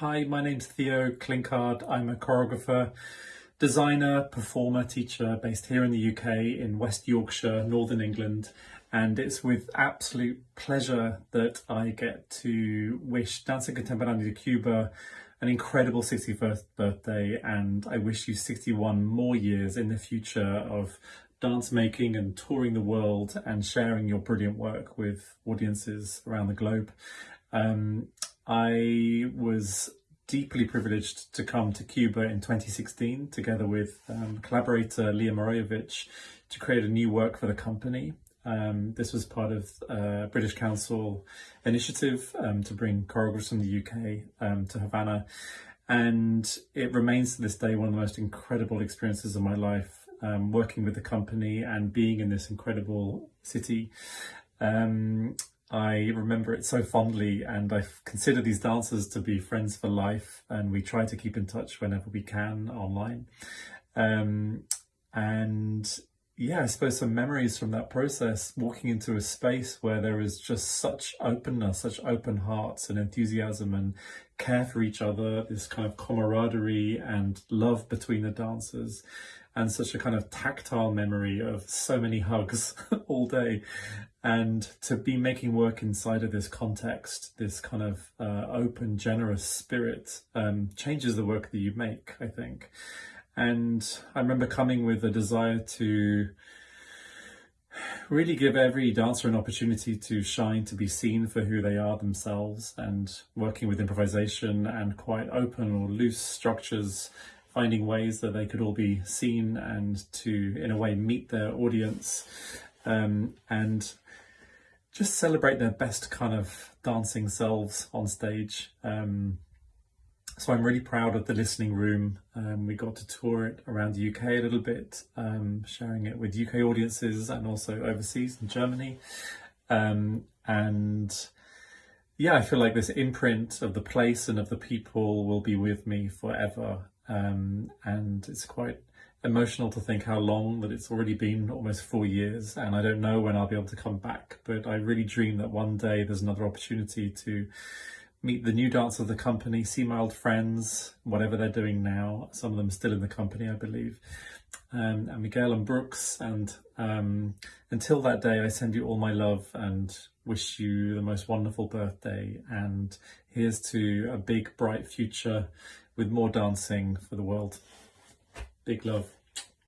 Hi, my name's Theo Clinkard. I'm a choreographer, designer, performer, teacher based here in the UK in West Yorkshire, Northern England. And it's with absolute pleasure that I get to wish Danza Contemporánea de Cuba an incredible 61st birthday and I wish you 61 more years in the future of dance making and touring the world and sharing your brilliant work with audiences around the globe. Um, I was deeply privileged to come to Cuba in 2016 together with um, collaborator Leah Marojevic to create a new work for the company. Um, this was part of a British Council initiative um, to bring choreographers from the UK um, to Havana and it remains to this day one of the most incredible experiences of my life um, working with the company and being in this incredible city. Um, I remember it so fondly and I consider these dancers to be friends for life and we try to keep in touch whenever we can online. Um, and yeah, I suppose some memories from that process, walking into a space where there is just such openness, such open hearts and enthusiasm and care for each other, this kind of camaraderie and love between the dancers and such a kind of tactile memory of so many hugs all day. And to be making work inside of this context this kind of uh, open generous spirit um, changes the work that you make I think and I remember coming with a desire to really give every dancer an opportunity to shine, to be seen for who they are themselves and working with improvisation and quite open or loose structures finding ways that they could all be seen and to, in a way, meet their audience um, and just celebrate their best kind of dancing selves on stage. Um, so I'm really proud of the listening room. Um, we got to tour it around the UK a little bit, um, sharing it with UK audiences and also overseas in Germany. Um, and yeah, I feel like this imprint of the place and of the people will be with me forever um, and it's quite emotional to think how long that it's already been almost four years and I don't know when I'll be able to come back but I really dream that one day there's another opportunity to meet the new dancers of the company, see my old friends, whatever they're doing now. Some of them still in the company, I believe. Um, and Miguel and Brooks. And um, until that day, I send you all my love and wish you the most wonderful birthday. And here's to a big, bright future with more dancing for the world. Big love.